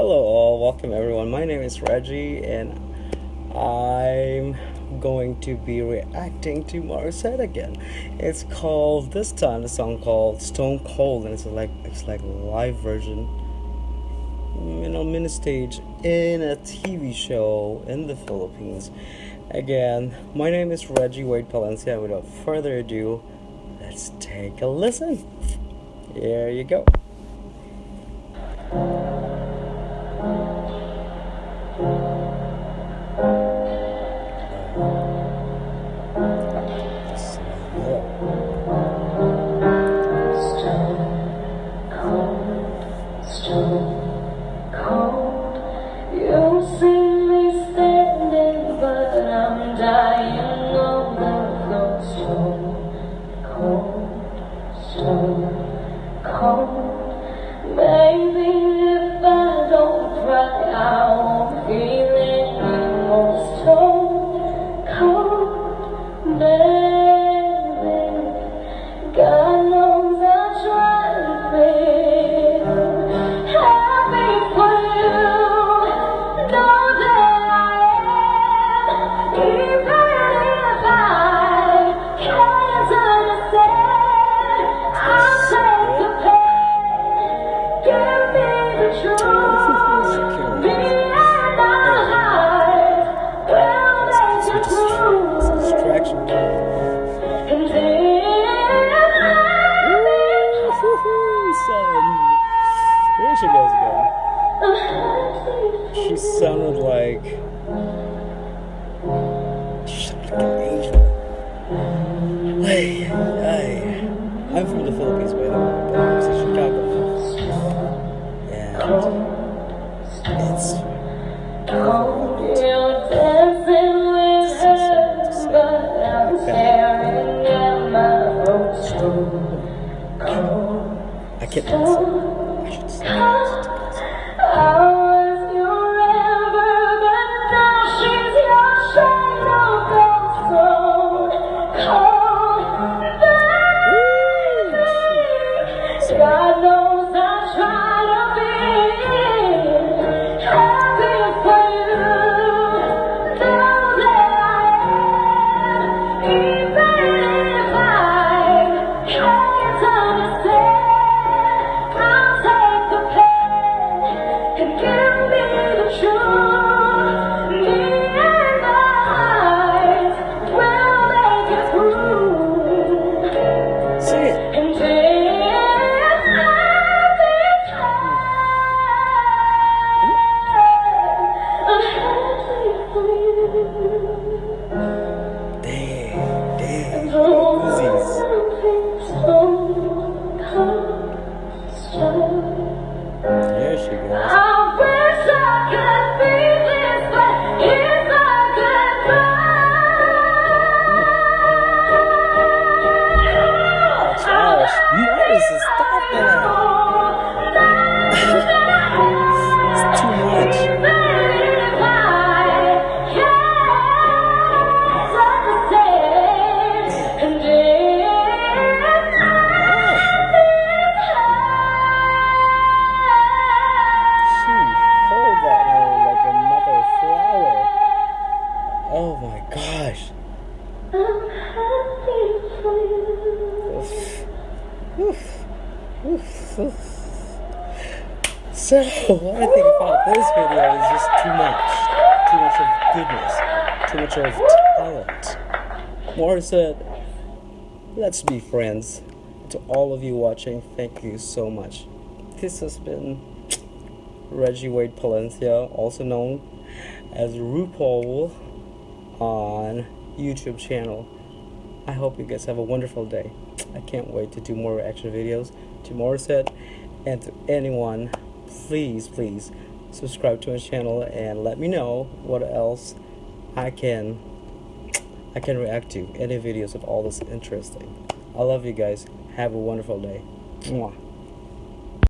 Hello, all. Welcome, everyone. My name is Reggie, and I'm going to be reacting to Morissette again. It's called this time the song called Stone Cold, and it's like it's like live version, you know, mini stage in a TV show in the Philippines. Again, my name is Reggie Wade Palencia. Without further ado, let's take a listen. Here you go. Maybe She sounded like. She sounded like an angel. Hey, hey. I'm from the Philippines, by the way, but I'm from Chicago. And it's. I'm. I. I should say. 主。My gosh. Oof. Oof. Oof. So, what I think about this video is just too much. Too much of goodness. Too much of talent. Morissette, let's be friends. To all of you watching, thank you so much. This has been Reggie Wade Palencia, also known as RuPaul on YouTube channel. I hope you guys have a wonderful day. I can't wait to do more reaction videos to Morissette and to anyone. Please, please subscribe to my channel and let me know what else I can I can react to. Any videos of all this interesting. I love you guys. Have a wonderful day. Mwah.